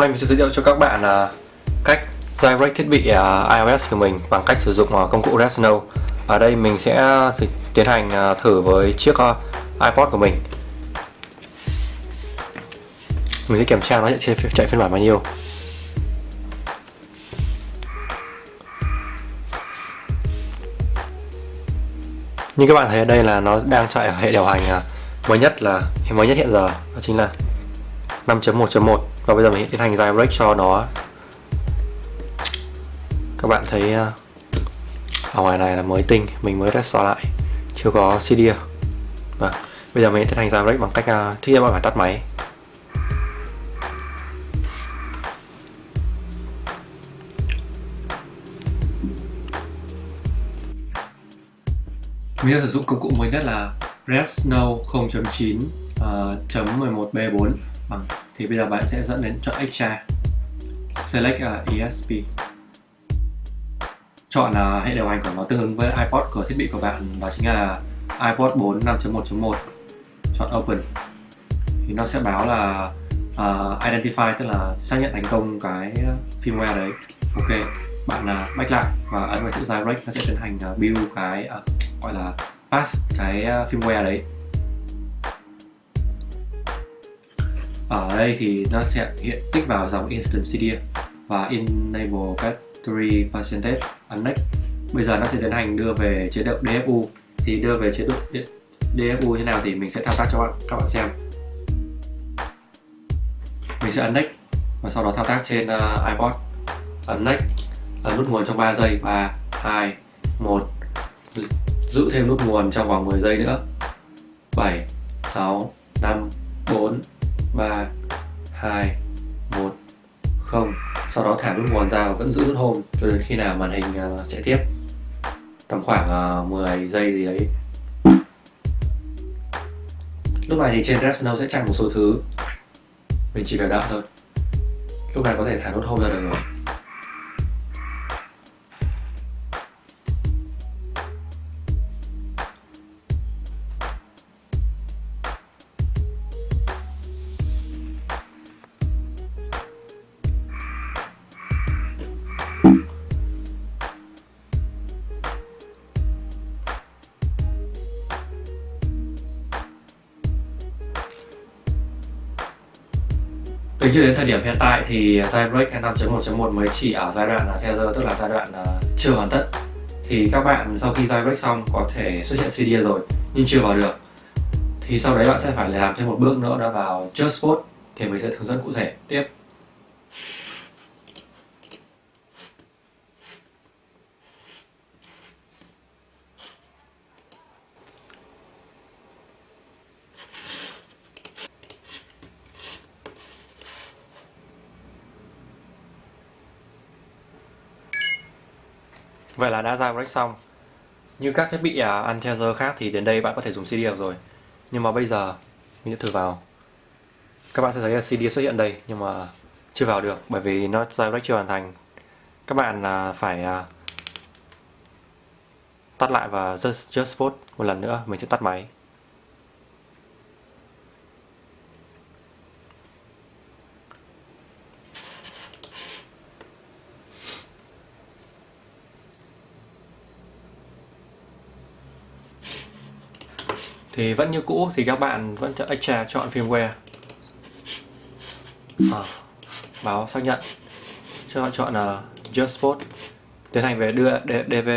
Hôm nay mình sẽ giới thiệu cho các bạn là cách jailbreak thiết bị à, iOS của mình bằng cách sử dụng à, công cụ Resno. Ở đây mình sẽ à, tiến hành thử với chiếc iPod của mình. Mình sẽ kiểm tra nó chạy, chạy phiên bản bao nhiêu. Như các bạn thấy ở đây là nó đang chạy ở hệ điều hành mới nhất là mới nhất hiện giờ đó chính là 5.1.1 và bây giờ mình tiến hành jailbreak cho nó. Các bạn thấy à, ở ngoài này là mới tinh mình mới restore lại chưa có CD và bây giờ mình tiến hành jailbreak bằng cách uh, thứ nhất bạn phải tắt máy. Mình đã sử dụng công cụ mới nhất là Resno 0.9 uh, 11b4 bằng thì bây giờ bạn sẽ dẫn đến chọn extra select à, uh, ESP chọn uh, hệ điều hành của nó tương ứng với iPod của thiết bị của bạn đó chính là iPod 4 5.1.1 chọn open. Thì nó sẽ báo là uh, identify tức là xác nhận thành công cái firmware đấy. Ok bạn uh, back lại và ấn vào chữ jailbreak nó sẽ tiến hành uh, build cái uh, gọi là pass cái uh, firmware đấy. Ở đây thì nó sẽ hiện tích vào dòng instant CD và enable battery percentage Annex bây giờ nó sẽ tiến hành đưa về chế độ DFU thì đưa về chế độ DFU như nào thì mình sẽ thao tác cho bạn, các bạn xem. Mình sẽ Annex và sau đó thao tác trên uh, iPod. Annex ấn nút nguồn trong 3 giây 3 2 1 giữ thêm nút nguồn trong vòng 10 giây nữa. 7 6 5 4 3 2 1 0 sau đó thả nút nguồn ra và vẫn giữ nút home cho đến khi nào màn hình uh, chạy tiếp. Tầm khoảng à, uh, 10 giây gì đấy. Lúc này thì trên Resno sẽ chặn một số thứ. Mình chỉ phải đợi thôi. Lúc này có thể thả nút home ra được rồi. Tính như đến thời điểm hiện tại thì jailbreak 5.1.1 mới chỉ ở giai đoạn là tether tức là giai đoạn ờ, chưa hoàn tất. Thì các bạn sau khi jailbreak xong có thể xuất hiện CD rồi, nhưng chưa vào được. Thì sau đấy bạn sẽ phải làm thêm một bước nữa đó vào JustBoot thì mình sẽ hướng dẫn cụ thể. Tiếp. Vậy là đã jailbreak xong. Như các thiết bị uh, khác thì đến đây bạn có thể dùng CD được rồi. Nhưng mà bây giờ mình sẽ thử vào. Các bạn sẽ thấy là CD xuất hiện đây nhưng mà chưa vào được bởi vì nó jailbreak chưa hoàn thành. Các bạn à, phải à, tắt lại và just, just boot một lần nữa mình sẽ tắt máy. Thì vẫn như cũ thì các bạn vẫn chọn extra chọn firmware. À, báo xác nhận. Cho bạn chọn ờ, là uh, just boot tiến hành về đưa DV,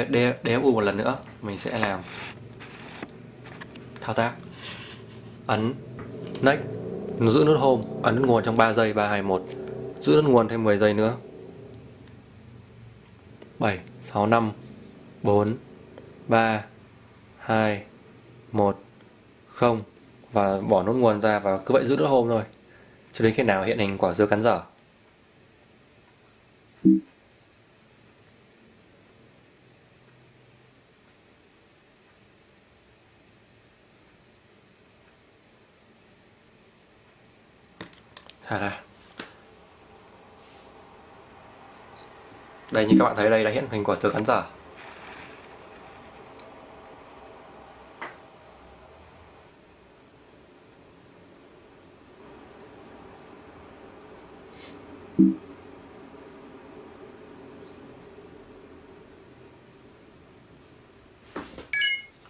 DFU một lần nữa mình sẽ làm. Thao tác. Ấn next. Giữ nút home. Ấn nút nguồn trong 3 giây 3 2 1 giữ nút nguồn thêm 10 giây nữa. 7 6 5 4 3 2 1 không. Và bỏ nút nguồn ra và cứ vậy giữ nốt hôm thôi. Cho đến khi nào hiện hình quả dưa cắn dở. Thả ra. Đây, như các bạn thấy đây, đã hiện hình quả dưa cắn dở.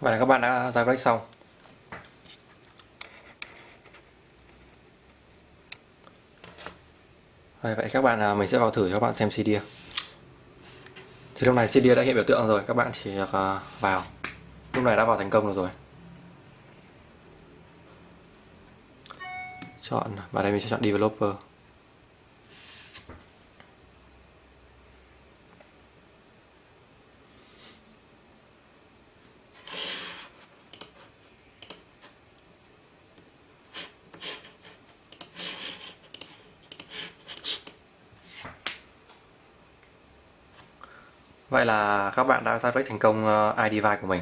Vậy là các bạn đã giải quyết xong. Rồi, vậy các bạn à, mình sẽ vào thử cho các bạn xem CD Thì lúc này CD đã hiện biểu tượng rồi các bạn chỉ được à, vào. Lúc này đã vào thành công được rồi. Chọn, và đây mình sẽ chọn Developer. Vậy là các bạn đã jailbreak thành công ờ, của mình.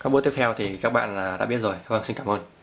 Các bước tiếp theo thì các bạn ờ, đã biết rồi. Vâng, xin cảm ơn.